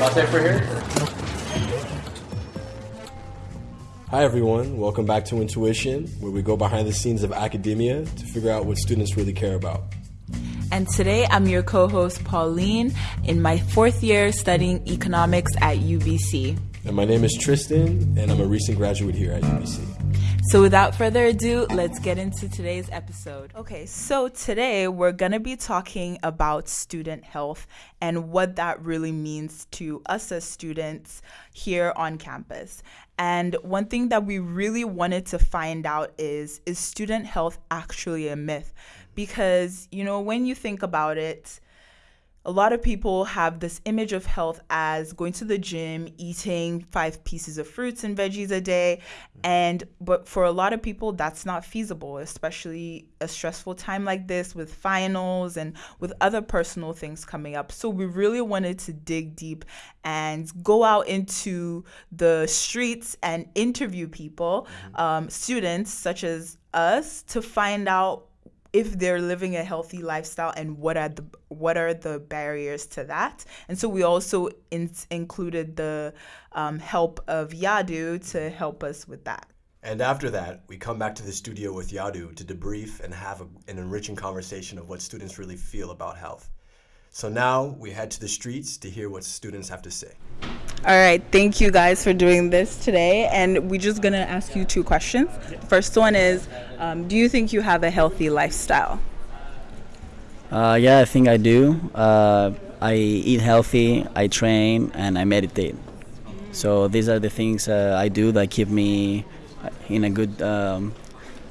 Latte for here? Hi, everyone. Welcome back to Intuition, where we go behind the scenes of academia to figure out what students really care about. And today I'm your co host, Pauline, in my fourth year studying economics at UBC. And my name is Tristan, and I'm a recent graduate here at UBC. So, without further ado, let's get into today's episode. Okay, so today we're going to be talking about student health and what that really means to us as students here on campus. And one thing that we really wanted to find out is is student health actually a myth? Because, you know, when you think about it, a lot of people have this image of health as going to the gym, eating five pieces of fruits and veggies a day. And but for a lot of people that's not feasible, especially a stressful time like this with finals and with other personal things coming up. So we really wanted to dig deep and go out into the streets and interview people, um, students such as us, to find out if they're living a healthy lifestyle and what are the what are the barriers to that and so we also in, included the um, help of yadu to help us with that And after that, we come back to the studio with Yadu to debrief and have a, an enriching conversation of what students really feel about health. So now we head to the streets to hear what students have to say. all right thank you guys for doing this today and we're just gonna ask you two questions first one is um, do you think you have a healthy lifestyle Uh, yeah, I think I do. Uh, I eat healthy, I train, and I meditate. So these are the things uh, I do that keep me in a good um,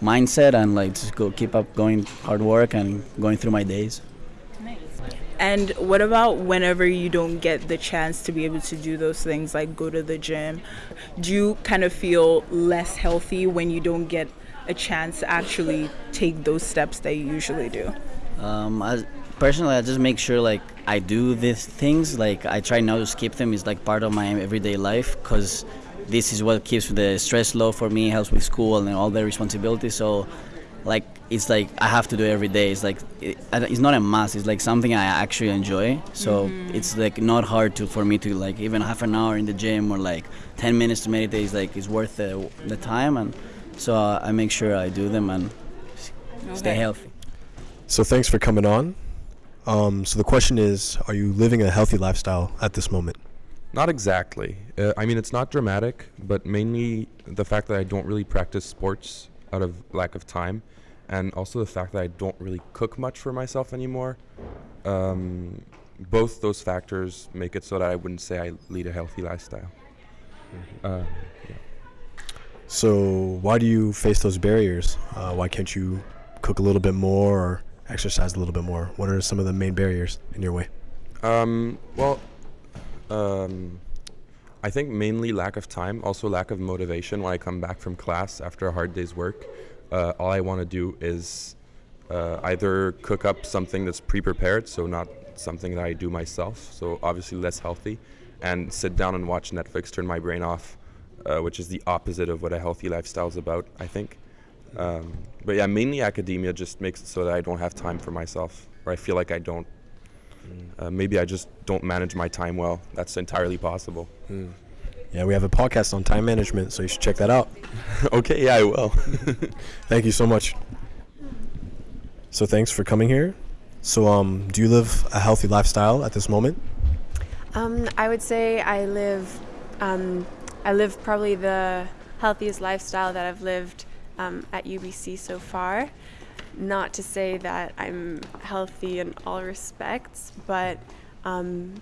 mindset and like just go keep up going hard work and going through my days. And what about whenever you don't get the chance to be able to do those things, like go to the gym? Do you kind of feel less healthy when you don't get a chance to actually take those steps that you usually do? Um, I, personally, I just make sure like I do these things. Like I try not to skip them. It's like part of my everyday life because this is what keeps the stress low for me, helps with school and all the responsibilities. So, like it's like I have to do it every day. It's like it, it's not a must. It's like something I actually enjoy. So it's like not hard to for me to like even half an hour in the gym or like 10 minutes to meditate. Is like it's worth the, the time and so uh, I make sure I do them and s- stay healthy. So thanks for coming on. Um, so the question is, are you living a healthy lifestyle at this moment? Not exactly. Uh, I mean, it's not dramatic, but mainly the fact that I don't really practice sports out of lack of time, and also the fact that I don't really cook much for myself anymore. Um, both those factors make it so that I wouldn't say I lead a healthy lifestyle. Uh, yeah. So why do you face those barriers? Uh, why can't you cook a little bit more or exercise a little bit more? What are some of the main barriers in your way? Um, well, um, I think mainly lack of time, also lack of motivation. When I come back from class after a hard day's work, uh, all I want to do is uh, either cook up something that's pre-prepared, so not something that I do myself, so obviously less healthy, and sit down and watch Netflix, turn my brain off, uh, which is the opposite of what a healthy lifestyle is about, I think. Um, but yeah, mainly academia just makes it so that I don't have time for myself, or I feel like I don't. Uh, maybe I just don't manage my time well. That's entirely possible. Yeah, we have a podcast on time management, so you should check that out. okay, yeah, I will. Thank you so much. So thanks for coming here. So um, do you live a healthy lifestyle at this moment? Um, I would say I live, um, I live probably the healthiest lifestyle that I've lived um, at UBC so far. Not to say that I'm healthy in all respects, but um,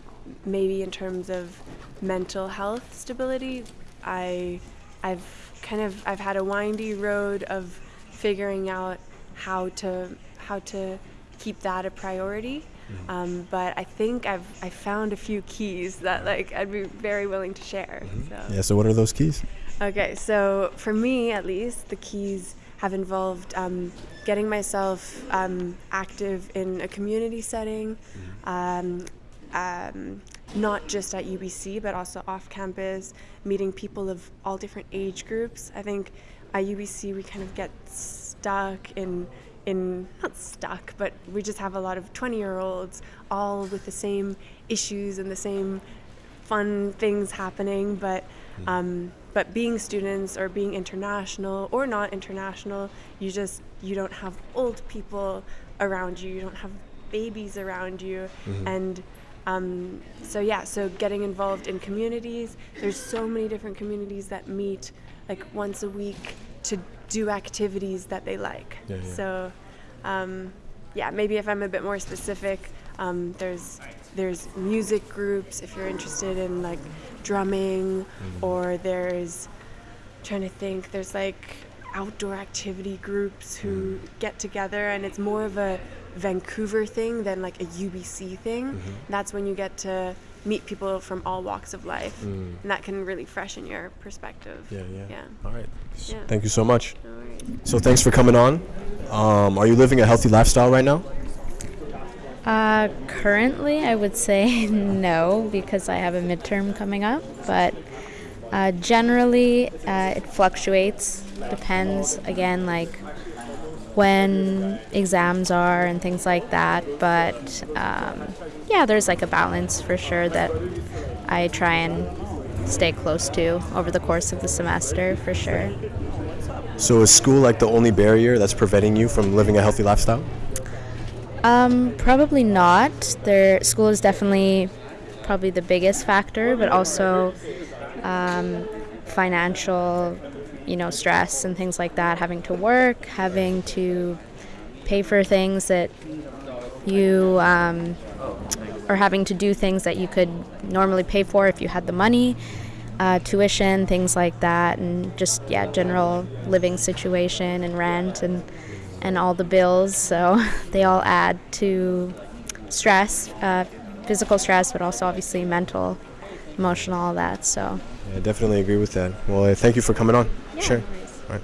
maybe in terms of mental health stability, I, I've kind of I've had a windy road of figuring out how to how to keep that a priority. Um, but I think I've I found a few keys that like I'd be very willing to share. So. Yeah, so what are those keys? Okay, so for me at least, the keys have involved um, getting myself um, active in a community setting, um, um, not just at UBC, but also off campus, meeting people of all different age groups. I think at UBC we kind of get stuck in in not stuck, but we just have a lot of 20 year olds all with the same issues and the same fun things happening, but um, but being students or being international or not international, you just you don't have old people around you. You don't have babies around you, and um, so yeah. So getting involved in communities. There's so many different communities that meet like once a week to do activities that they like. Yeah, yeah. So um, yeah, maybe if I'm a bit more specific, um, there's there's music groups if you're interested in like drumming, or there's trying to think. There's like outdoor activity groups who get together, and it's more of a Vancouver thing than like a UBC thing. That's when you get to meet people from all walks of life, and that can really freshen your perspective. Yeah, yeah. Yeah. All right. Yeah. Thank you so much. All right. So thanks for coming on. Um, are you living a healthy lifestyle right now? Uh, currently, I would say no because I have a midterm coming up, but uh, generally uh, it fluctuates. Depends again, like when exams are and things like that. But um, yeah, there's like a balance for sure that I try and stay close to over the course of the semester for sure. So is school like the only barrier that's preventing you from living a healthy lifestyle? Um, probably not. Their school is definitely probably the biggest factor, but also um, financial, you know, stress and things like that. Having to work, having to pay for things that you um, or having to do things that you could normally pay for if you had the money. Uh, tuition, things like that, and just yeah, general living situation and rent and and all the bills. So they all add to stress, uh, physical stress, but also obviously mental, emotional, all that. So Yeah, I definitely agree with that. Well, uh, thank you for coming on. sure. All right.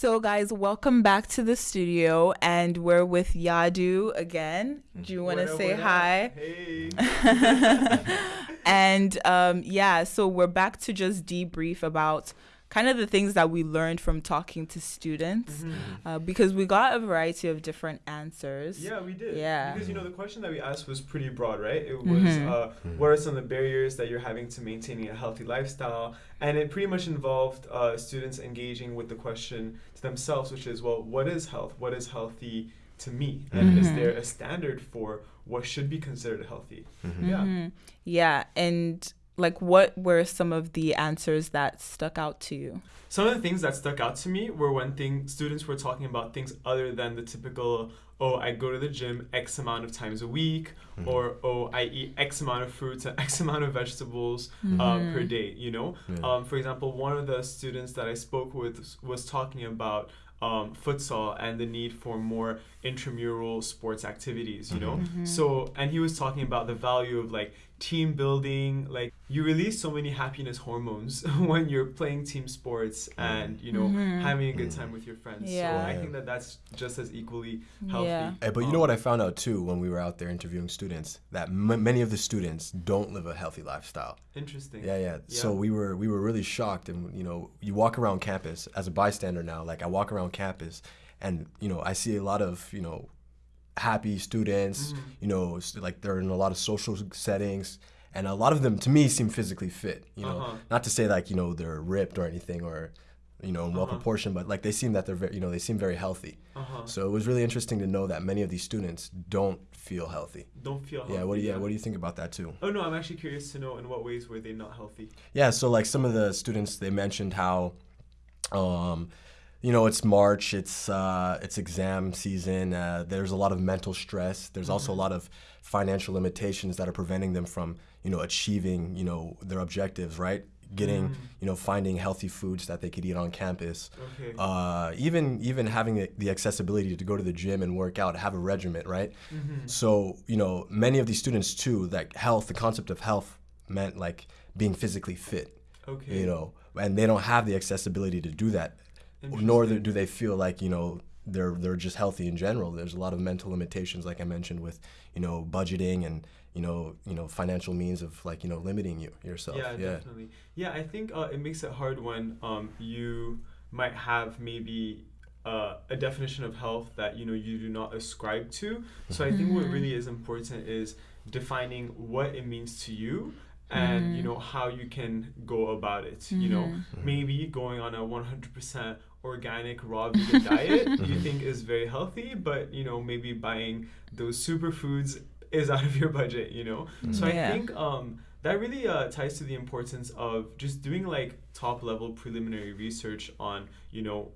So, guys, welcome back to the studio, and we're with Yadu again. Do you want to say hi? Hey. and um, yeah, so we're back to just debrief about kind of the things that we learned from talking to students mm-hmm. Mm-hmm. uh, because we got a variety of different answers. Yeah, we did. Yeah. Because you know the question that we asked was pretty broad, right? It was mm-hmm. uh, what are some of the barriers that you're having to maintaining a healthy lifestyle, and it pretty much involved uh, students engaging with the question to themselves, which is, well, what is health? What is healthy to me? And is there a standard for what should be considered healthy? Yeah. Yeah, and like, what were some of the answers that stuck out to you? Some of the things that stuck out to me were when thing, students were talking about things other than the typical, oh, I go to the gym X amount of times a week, or oh, I eat X amount of fruits and X amount of vegetables uh, per day, you know? Um, for example, one of the students that I spoke with was talking about um, futsal and the need for more intramural sports activities, you know? Mm-hmm. So, and he was talking about the value of like team building, like you release so many happiness hormones when you're playing team sports mm. and, you know, mm-hmm. having a good mm. time with your friends. Yeah. So I think that that's just as equally healthy. Yeah. Hey, but you know what I found out too when we were out there interviewing students that m- many of the students don't live a healthy lifestyle. Interesting. Yeah, yeah. So we were we were really shocked, and you know, you walk around campus as a bystander now. Like I walk around campus, and you know, I see a lot of you know, happy students. Mm-hmm. You know, like they're in a lot of social settings, and a lot of them, to me, seem physically fit. You know, Uh-huh. not to say like you know they're ripped or anything or. You know, well Uh-huh. proportioned, but like they seem that they're very, you know, they seem very healthy. Uh-huh. So it was really interesting to know that many of these students don't feel healthy. Don't feel healthy. Yeah, what do you, yeah, what do you think about that too? Oh no, I'm actually curious to know in what ways were they not healthy. Yeah, so like some of the students they mentioned how um you know it's March, it's uh it's exam season, uh there's a lot of mental stress. There's also a lot of financial limitations that are preventing them from, you know, achieving, you know, their objectives, right? Getting, you know, finding healthy foods that they could eat on campus. Okay. Uh, even even having the, the accessibility to go to the gym and work out, have a regiment, right? So you know, many of these students too, like health, the concept of health meant like being physically fit, okay. you know, and they don't have the accessibility to do that, nor do they feel like you know they're they're just healthy in general. There's a lot of mental limitations, like I mentioned, with you know budgeting and you know you know financial means of like you know limiting you yourself. Yeah, definitely. Yeah, I think uh, it makes it hard when um, you might have maybe uh, a definition of health that you know you do not ascribe to. So I think what really is important is defining what it means to you and you know how you can go about it you know. Maybe going on a 100% organic raw vegan diet you think is very healthy but you know maybe buying those superfoods is out of your budget you know. So i think um that really uh, ties to the importance of just doing like top level preliminary research on you know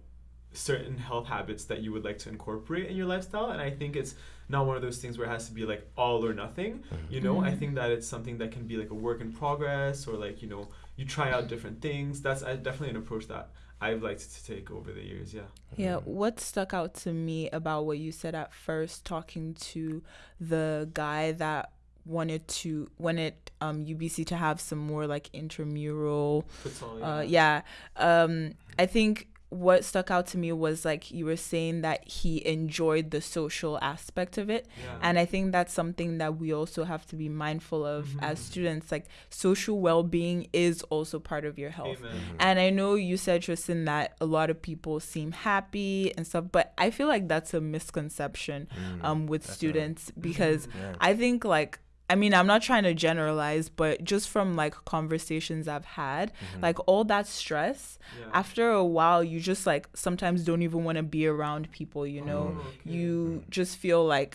certain health habits that you would like to incorporate in your lifestyle and i think it's not one of those things where it has to be like all or nothing you know? I think that it's something that can be like a work in progress or like you know you try out different things. That's uh, definitely an approach that i've liked to take over the years yeah. Yeah, what stuck out to me about what you said at first, talking to the guy that wanted to wanted um UBC to have some more like intramural That's all, uh yeah um i think what stuck out to me was like you were saying that he enjoyed the social aspect of it Yeah. and i think that's something that we also have to be mindful of mm-hmm. as students like social well-being is also part of your health Amen. Mm-hmm. and i know you said tristan that a lot of people seem happy and stuff but i feel like that's a misconception mm, um with students mm-hmm. because Yeah. i think like I mean, I'm not trying to generalize, but just from like conversations I've had, like all that stress, Yeah. after a while, you just like sometimes don't even want to be around people, you know? Oh, okay. You just feel like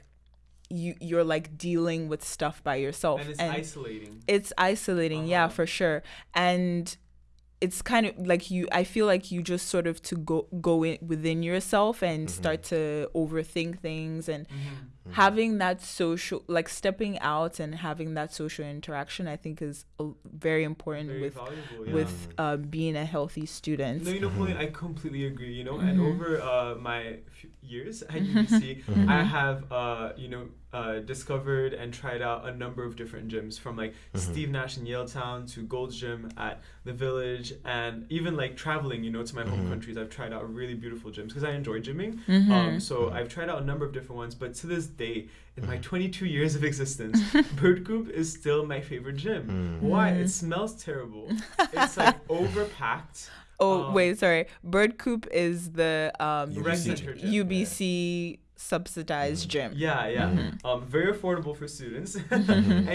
you you're like dealing with stuff by yourself. and it's isolating it's isolating, yeah, Uh-huh. for sure. And it's kind of like you I feel like you just sort of to go go in within yourself and start to overthink things and Mm-hmm. Having that social like stepping out and having that social interaction I think is uh, very important very with valuable yeah. with uh, being a healthy student. No, you know, Pauline, I completely agree. You know, and Mhm. over uh, my few years at UBC, I have, uh, you know, uh, discovered and tried out a number of different gyms from like Steve Nash in Yaletown to Gold's Gym at the Village, and even like traveling, you know, to my home countries. I've tried out really beautiful gyms because I enjoy gymming. Mm-hmm. Um, so I've tried out a number of different ones, but to this day, in my 22 years of existence, Bird Coop is still my favorite gym. Why? It smells terrible. It's like overpacked. Oh Um, wait, sorry. Bird Coop is the um UBC Rec gym. center gym. UBC subsidized gym. Yeah, yeah. Mm-hmm. Um, very affordable for students.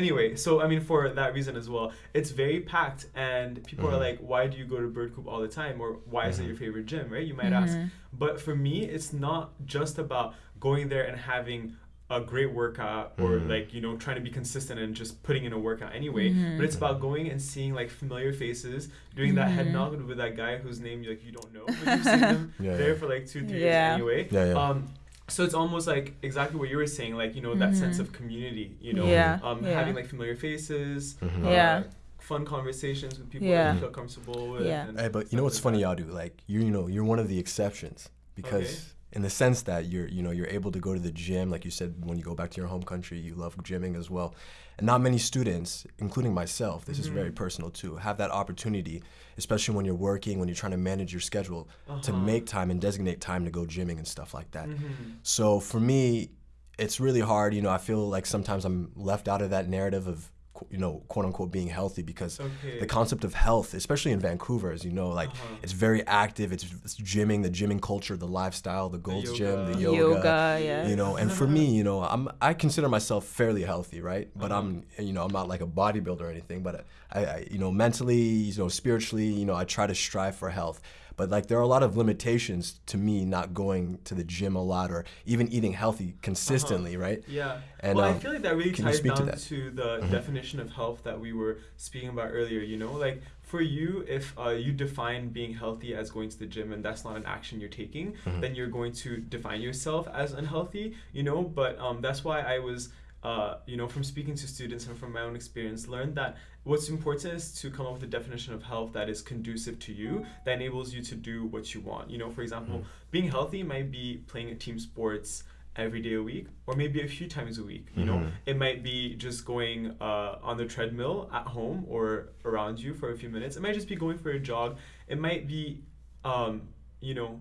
anyway, so I mean, for that reason as well, it's very packed, and people Mm-hmm. are like, "Why do you go to Bird Coop all the time?" Or "Why is it your favorite gym?" Right? You might ask. But for me, it's not just about going there and having a great workout or Mm-hmm. like you know trying to be consistent and just putting in a workout anyway but it's about going and seeing like familiar faces doing that head nod with that guy whose name like you don't know but you've seen him Yeah, there yeah. for like two three Yeah. years anyway Yeah, yeah. um so it's almost like exactly what you were saying like you know that sense of community you know Yeah, um yeah. having like familiar faces Mm-hmm. uh, Yeah. fun conversations with people Yeah. that you feel comfortable with Yeah. Hey, but you know what's like funny, that. Yadu? Like you, you know, you're one of the exceptions because Okay. In the sense that you're, you know, you're able to go to the gym, like you said, when you go back to your home country, you love gymming as well. And not many students, including myself, this is very Mm-hmm. personal too, have that opportunity, especially when you're working, when you're trying to manage your schedule, to Uh-huh. make time and designate time to go gymming and stuff like that. Mhm. So for me, it's really hard. You know, I feel like sometimes I'm left out of that narrative of, you know, quote unquote being healthy because Okay. the concept of health, especially in Vancouver, as you know, like Uh-huh. it's very active. It's, it's gymming, the gymming culture, the lifestyle, the Gold's Gym, the yoga. yoga. Yoga, yeah. You know, and for me, you know, I'm I consider myself fairly healthy, right? But I'm, you know, I'm not like a bodybuilder or anything. But I, I, you know, mentally, you know, spiritually, you know, I try to strive for health. But like there are a lot of limitations to me not going to the gym a lot or even eating healthy consistently, right? Yeah. And, well, I um, feel like that really can you ties speak to down that? to, the definition of health that we were speaking about earlier. You know, like for you, if uh, you define being healthy as going to the gym and that's not an action you're taking, then you're going to define yourself as unhealthy. You know, but um, that's why I was. Uh, you know, from speaking to students and from my own experience, learned that what's important is to come up with a definition of health that is conducive to you, that enables you to do what you want. You know, for example, being healthy might be playing a team sports every day a week, or maybe a few times a week. You know, it might be just going uh, on the treadmill at home or around you for a few minutes. It might just be going for a jog. It might be, um, you know,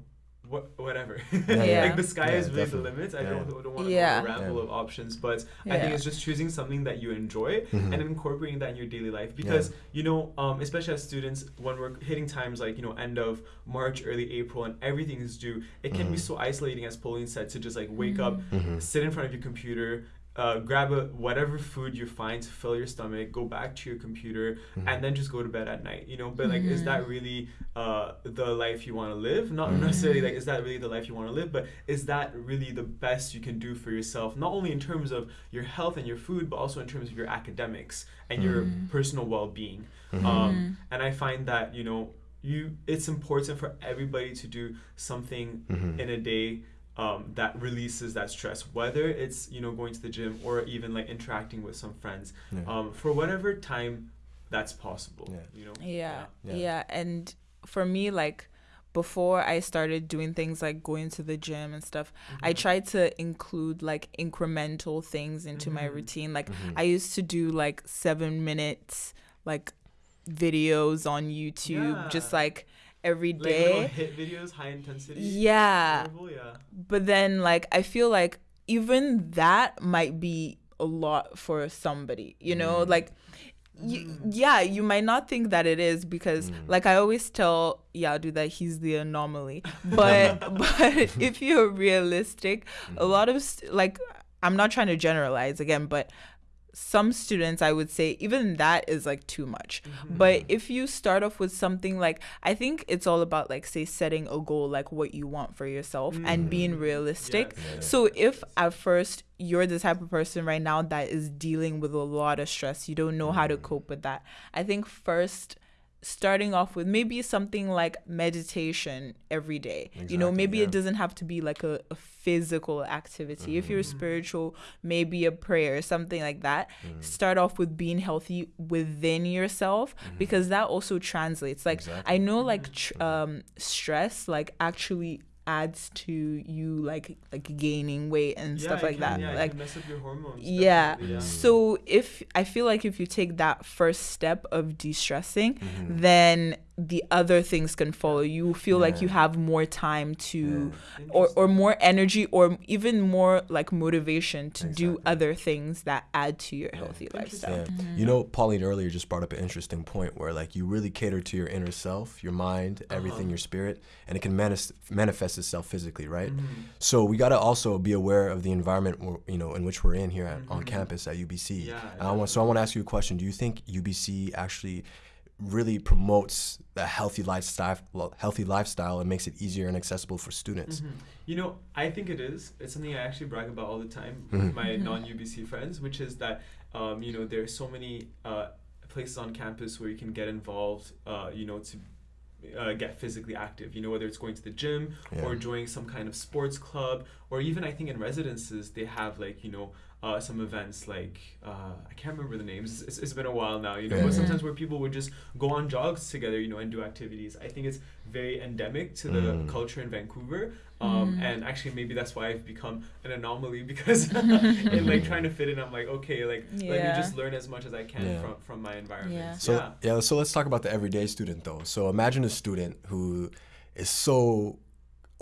what whatever. Yeah. like the sky Yeah, is really definitely. the limit. I don't, don't want to Yeah. a ramble Yeah. of options, but I think it's just choosing something that you enjoy Mhm. and incorporating that in your daily life. Because you know, um, especially as students, when we're hitting times like you know end of March, early April, and everything is due, it can be Mhm. so isolating, as Pauline said, to just like wake up, Mhm. sit in front of your computer. Uh, grab a whatever food you find to fill your stomach, go back to your computer, Mhm. and then just go to bed at night. You know, but like, is Mhm. that really uh, the life you want to live? Not Mhm. necessarily like, is that really the life you want to live? But is that really the best you can do for yourself? Not only in terms of your health and your food, but also in terms of your academics and your Mhm. personal well-being. Mhm. Um, and I find that you know, you it's important for everybody to do something in a day um, that releases that stress, whether it's you know going to the gym or even like interacting with some friends, Yeah. um, for whatever time that's possible. Yeah. You know. Yeah, Yeah. yeah, And for me, like before I started doing things like going to the gym and stuff, I tried to include like incremental things into my Mhm. routine. Like Mhm. I used to do like seven minutes like videos on YouTube, just like every Like HIIT videos, high intensity. yeah. Interval, yeah. But then like I feel like even that might be a lot for somebody, you know? Mm. Like you, yeah, you might not think that it is because Mm. like I always tell Yadu that he's the anomaly. But but if you're realistic, a lot of st- like I'm not trying to generalize again, but some students I would say even that is like too much. Mm-hmm. But if you start off with something like I think it's all about like say setting a goal like what you want for yourself and being realistic. Yes. Yeah. So if at first you're the type of person right now that is dealing with a lot of stress, you don't know how to cope with that. I think first starting off with maybe something like meditation every day. you know, maybe yeah. it doesn't have to be like a, a physical activity. If you're mm-hmm. spiritual, maybe a prayer, something like that. Mm. Start off with being healthy within yourself mm-hmm. because that also translates. Like Exactly. I know like tr- mm-hmm. um stress like actually adds to you like like gaining weight and Yeah, stuff like can- that. Yeah, like mess up your hormones. yeah. definitely, So if I feel like if you take that first step of de-stressing, Mm-hmm. then the other things can follow. You feel like you have more time to Yeah. or or more energy or even more like motivation to do other things that add to your healthy lifestyle. Yeah. You know, Pauline earlier just brought up an interesting point where like you really cater to your inner self, your mind, everything, Uh-huh. your spirit, and it can manis- manifest itself physically, right? Mhm. So we got to also be aware of the environment you know in which we're in here at, on Mhm. campus at UBC. Yeah, And I want, so I want to ask you a question. Do you think UBC actually really promotes a healthy lifestyle, healthy lifestyle, and makes it easier and accessible for students? Mhm. You know, I think it is. It's something I actually brag about all the time Mhm. with my non-UBC friends, which is that um, you know there are so many uh, places on campus where you can get involved. Uh, you know, to uh, get physically active. You know, whether it's going to the gym Yeah. or joining some kind of sports club, or even I think in residences they have like you know. Uh, some events like uh, I can't remember the names. It's, it's been a while now, you know. Yeah. But sometimes where people would just go on jogs together, you know, and do activities. I think it's very endemic to the Mm. culture in Vancouver, um, and actually maybe that's why I've become an anomaly because in like trying to fit in, I'm like, okay, like let me just learn as much as I can Yeah. from from my environment. Yeah. So yeah. yeah. so let's talk about the everyday student though. So imagine a student who is so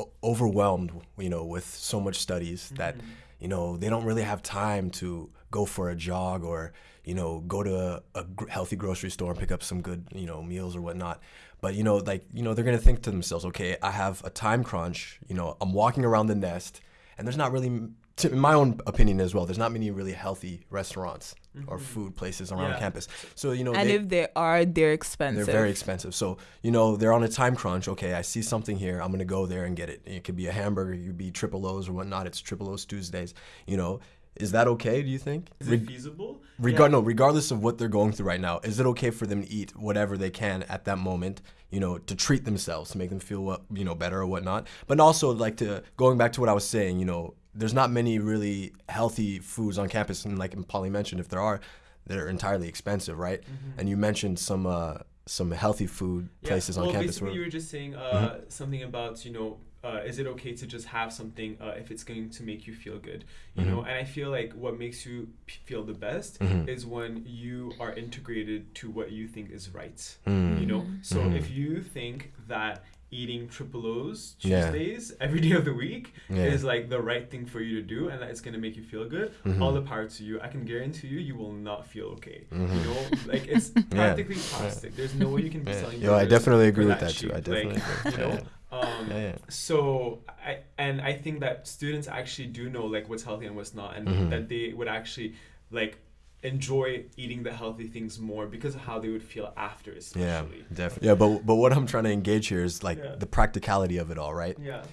o- overwhelmed, you know, with so much studies that Mm-hmm. You know they don't really have time to go for a jog or you know go to a, a healthy grocery store and pick up some good you know meals or whatnot. But you know, like you know, they're gonna think to themselves, okay, I have a time crunch. You know, I'm walking around the nest, and there's not really, to, in my own opinion as well, there's not many really healthy restaurants or mm-hmm. food places around Yeah. campus. So you know, And they, if they are, they're expensive. they're very expensive. So, you know, they're on a time crunch. Okay, I see something here. I'm going to go there and get it. It could be a hamburger, it could be triple O's or whatnot. It's triple O's Tuesdays. You know, is that okay, do you think? Is Reg- it feasible? Regard no, regardless of what they're going through right now, is it okay for them to eat whatever they can at that moment? You know, to treat themselves, to make them feel what you know better or whatnot. But also like to going back to what I was saying. You know, there's not many really healthy foods on campus, and like Polly mentioned, if there are, they're entirely expensive, right? And you mentioned some uh, some healthy food Mm-hmm. Yeah, places on well, campus. Basically, where- you were just saying uh, something about you know. Uh, is it okay to just have something uh, if it's going to make you feel good you know and i feel like what makes you p- feel the best Mhm. is when you are integrated to what you think is right Mm. you know so Mhm. if you think that eating triple O's Yeah. Tuesdays every day of the week Yeah. is like the right thing for you to do and that it's gonna make you feel good. Mhm. All the power to you. I can guarantee you, you will not feel okay. Mm-hmm. You know, like it's practically plastic. There's no way you can be Yeah. selling. Yo, I definitely agree with that too. I definitely like, agree. You Yeah, know, um, Yeah, yeah. so I and I think that students actually do know like what's healthy and what's not, and Mhm. that they would actually like enjoy eating the healthy things more because of how they would feel after, especially. Yeah, definitely. Yeah, but but what I'm trying to engage here is like Yeah. the practicality of it all, right? Yeah.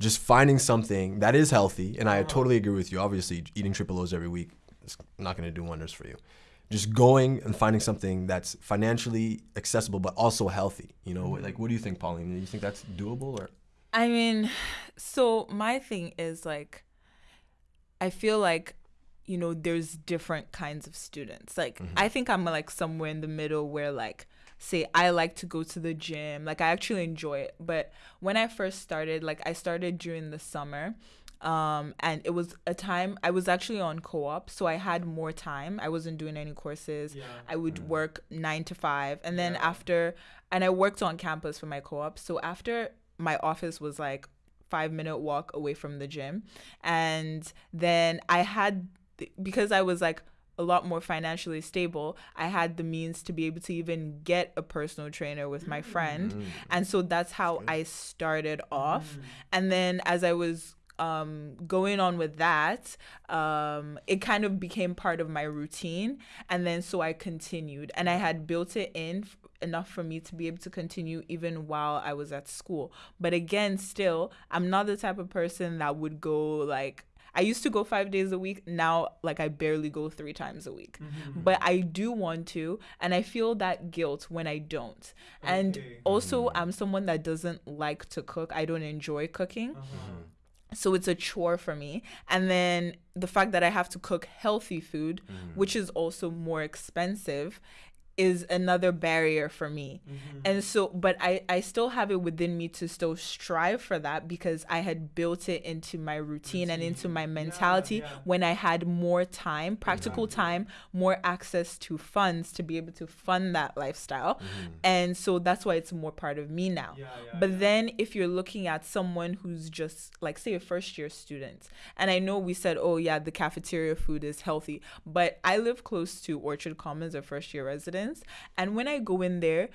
Just finding something that is healthy, and I Uh-huh. totally agree with you. Obviously, eating triple O's every week is not going to do wonders for you. Just going and finding something that's financially accessible but also healthy. You know, Mm-hmm. like what do you think, Pauline? Do you think that's doable or? I mean, so my thing is like, I feel like, you know, there's different kinds of students. Like, I think I'm like somewhere in the middle where, like, say, I like to go to the gym. Like, I actually enjoy it. But when I first started, like, I started during the summer. Um, and it was a time I was actually on co op, so I had more time. I wasn't doing any courses. Yeah. I would work nine to five. And then Yeah. after, and I worked on campus for my co op. So after my office was like five minute walk away from the gym. And then I had, because I was like, a lot more financially stable, I had the means to be able to even get a personal trainer with my friend. And so that's how I started off. And then as I was um going on with that um it kind of became part of my routine. And then so i continued. And i had built it in f- enough for me to be able to continue even while i was at school. But again still i'm not the type of person that would go like I used to go five days a week. Now, like, I barely go three times a week. Mm-hmm. But I do want to. And I feel that guilt when I don't. And Okay. also, mm-hmm. I'm someone that doesn't like to cook. I don't enjoy cooking Uh-huh. Mm-hmm. so it's a chore for me and then the fact that i have to cook healthy food which is also more expensive is another barrier for me. Mm-hmm. and so but i i still have it within me to still strive for that because i had built it into my routine and into my mentality yeah. when i had more time practical time more access to funds to be able to fund that lifestyle. And so that's why it's more part of me now. Yeah, yeah, but yeah. then if you're looking at someone who's just like say a first year student and i know we said oh yeah the cafeteria food is healthy but i live close to orchard commons a first year residence and when i go in there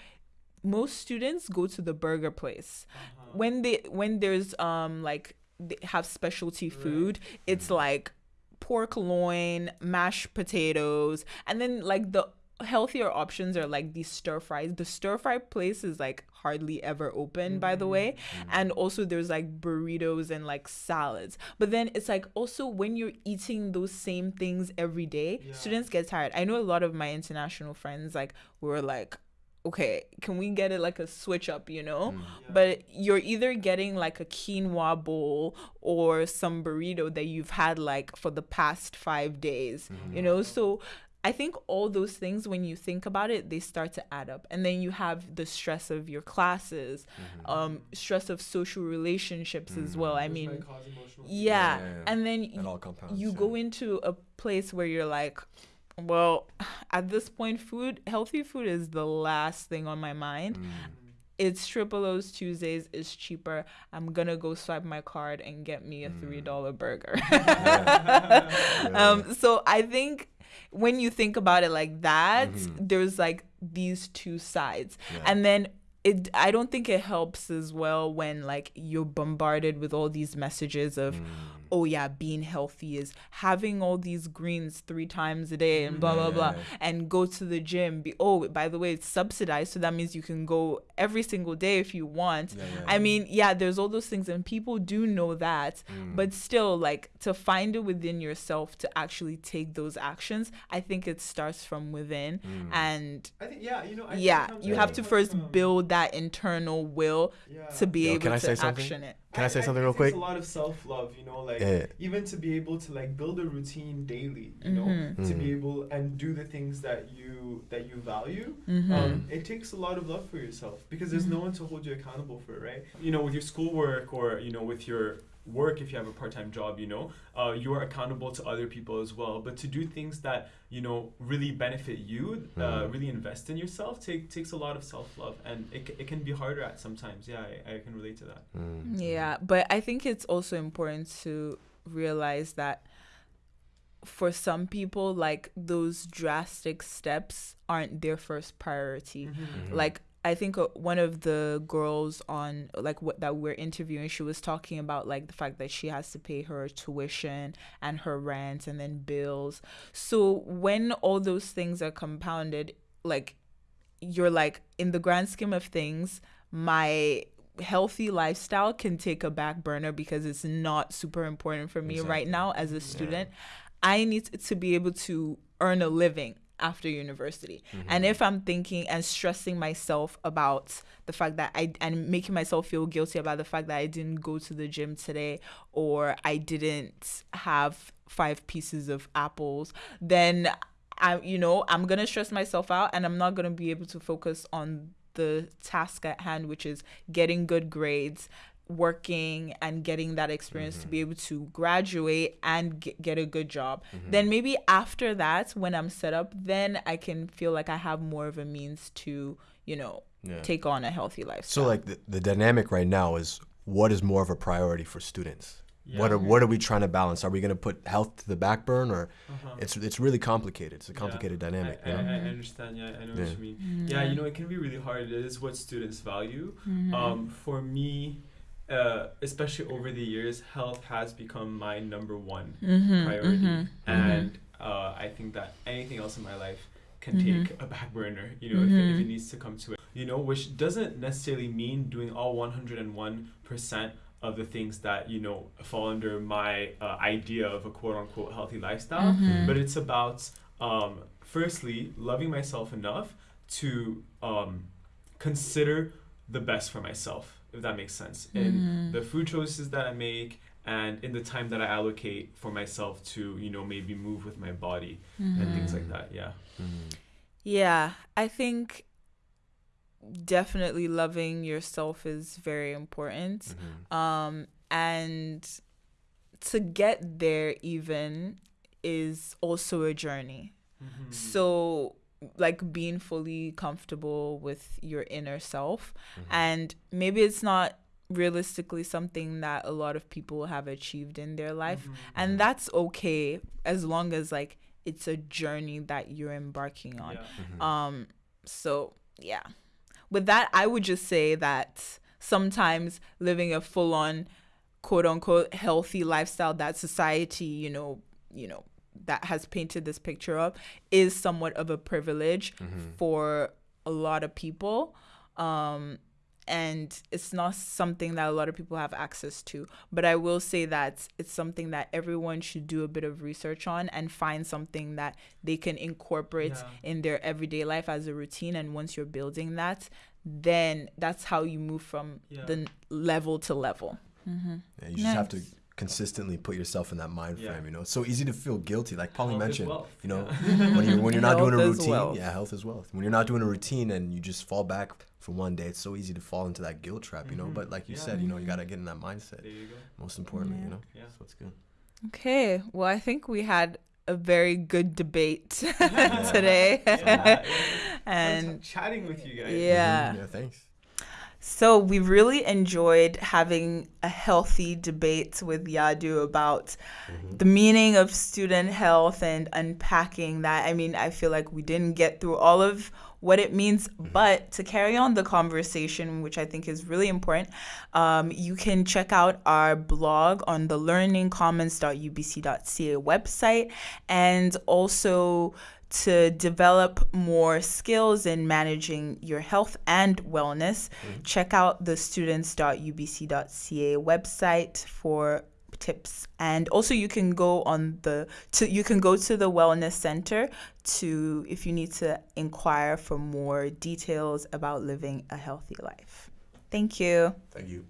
most students go to the burger place. Uh-huh. when they when there's um like they have specialty food it's like pork loin mashed potatoes and then like the healthier options are like these stir fries. The stir fry place is like hardly ever open by the way. Mm-hmm. And also there's like burritos and like salads. But then it's like also when you're eating those same things every day students get tired. I know a lot of my international friends like were like okay, can we get it like a switch up, you know? Mm. But you're either getting like a quinoa bowl or some burrito that you've had like for the past five days, mm-hmm. you know? So I think all those things, when you think about it, they start to add up. And then you have the stress of your classes, um, stress of social relationships as well. I Which mean, might cause emotional yeah. Yeah, yeah. And then y- all compounds, you yeah. go into a place where you're like, well, at this point, food, healthy food is the last thing on my mind. Mm. It's triple O's Tuesdays is cheaper. I'm gonna go swipe my card and get me a three dollar burger. um, so I think when you think about it like that, there's like these two sides, and then it. I don't think it helps as well when like you're bombarded with all these messages of, mm. oh yeah, being healthy is having all these greens three times a day and blah blah blah, and go to the gym. Be oh by the way, it's subsidized, so that means you can go every single day if you want. I mean, yeah, there's all those things, and people do know that, mm. but still, like to find it within yourself to actually take those actions, I think it starts from within, mm. and I think yeah, you know. I yeah, comes you have to first from- build that internal will Yeah. to be Yo, able can I to say something? action it. Can I say something real think quick? It's a lot of self love, you know, like Yeah. even to be able to like build a routine daily, you know, Mm-hmm. to Mm. be able and do the things that you that you value. Mm-hmm. Um, it takes a lot of love for yourself because there's no one to hold you accountable for, it, right? You know, with your schoolwork or you know with your work if you have a part-time job you know uh, you're accountable to other people as well but to do things that you know really benefit you uh, Mhm. really invest in yourself take, takes a lot of self-love and it, it can be harder at sometimes yeah I, I can relate to that Mm. Yeah, but I think it's also important to realize that for some people, like those drastic steps aren't their first priority. Mm-hmm. Like, I think uh, one of the girls on like what that we're interviewing, she was talking about like the fact that she has to pay her tuition and her rent and then bills. So when all those things are compounded, like you're like in the grand scheme of things, my healthy lifestyle can take a back burner because it's not super important for me right now as a student. I need to be able to earn a living after university. Mm-hmm. And if I'm thinking and stressing myself about the fact that I and making myself feel guilty about the fact that I didn't go to the gym today or I didn't have five pieces of apples, then I you know, I'm going to stress myself out and I'm not going to be able to focus on the task at hand which is getting good grades working and getting that experience to be able to graduate and get, get a good job then maybe after that when i'm set up then i can feel like i have more of a means to you know Yeah. take on a healthy lifestyle So like the, the dynamic right now is what is more of a priority for students? What are what are we trying to balance? Are we going to put health to the back burn or Uh-huh. it's it's really complicated. It's a Yeah. complicated dynamic, I, you know? I, I understand. Yeah, I know what you mean. Yeah, you know, it can be really hard. It is what students value. Um, for me, uh, especially over the years, health has become my number one priority, and uh, I think that anything else in my life can take a back burner. You know, if, it, if it needs to come to it. You know, which doesn't necessarily mean doing all one hundred and one percent of the things that you know fall under my uh, idea of a quote unquote healthy lifestyle. But it's about um, firstly loving myself enough to um, consider the best for myself if that makes sense in the food choices that i make and in the time that i allocate for myself to you know maybe move with my body and things like that yeah Yeah, I think definitely loving yourself is very important. Mm-hmm. Um, and to get there, even, is also a journey. Mm-hmm. So, like being fully comfortable with your inner self. Mm-hmm. And maybe it's not realistically something that a lot of people have achieved in their life. Mm-hmm. And mm-hmm. that's okay as long as, like, it's a journey that you're embarking on. yeah. Um, so yeah. With that, I would just say that sometimes living a full on quote unquote healthy lifestyle that society, you know, you know, that has painted this picture of is somewhat of a privilege for a lot of people. Um and it's not something that a lot of people have access to. But I will say that it's something that everyone should do a bit of research on and find something that they can incorporate Yeah. in their everyday life as a routine. And once you're building that, then that's how you move from Yeah. the n- level to level. Yeah, you just have to consistently put yourself in that mind Yeah. frame, you know. It's so easy to feel guilty, like Polly Health mentioned. You know, yeah. when you're when you're not doing a routine, wealth. yeah, health is wealth. When you're not doing a routine and you just fall back for one day, it's so easy to fall into that guilt trap, you know. Mhm. But like you Yeah. said, you know, you gotta get in that mindset. there you go Most importantly, you know. Yeah. So it's good. Okay. Well, I think we had a very good debate today. yeah, yeah. and chatting with you guys yeah. Mhm. Yeah. Thanks. So we really enjoyed having a healthy debate with Yadu about the meaning of student health and unpacking that. I mean, I feel like we didn't get through all of what it means, but to carry on the conversation, which I think is really important, um, you can check out our blog on the learningcommons.ubc.ca website and also to develop more skills in managing your health and wellness, mm-hmm. check out the students.ubc.ca website for tips and also you can go on the to you can go to the wellness center to if you need to inquire for more details about living a healthy life. Thank you. Thank you.